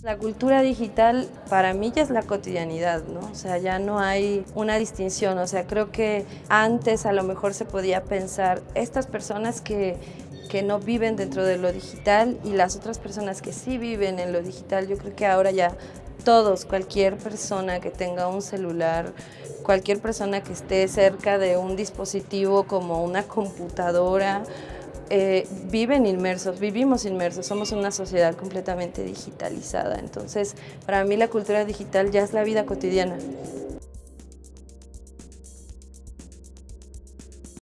La cultura digital para mí ya es la cotidianidad, ¿no? O sea, ya no hay una distinción, o sea, creo que antes a lo mejor se podía pensar estas personas que, que no viven dentro de lo digital y las otras personas que sí viven en lo digital, yo creo que ahora ya todos, cualquier persona que tenga un celular, cualquier persona que esté cerca de un dispositivo como una computadora, eh, viven inmersos, vivimos inmersos, somos una sociedad completamente digitalizada. Entonces, para mí la cultura digital ya es la vida cotidiana.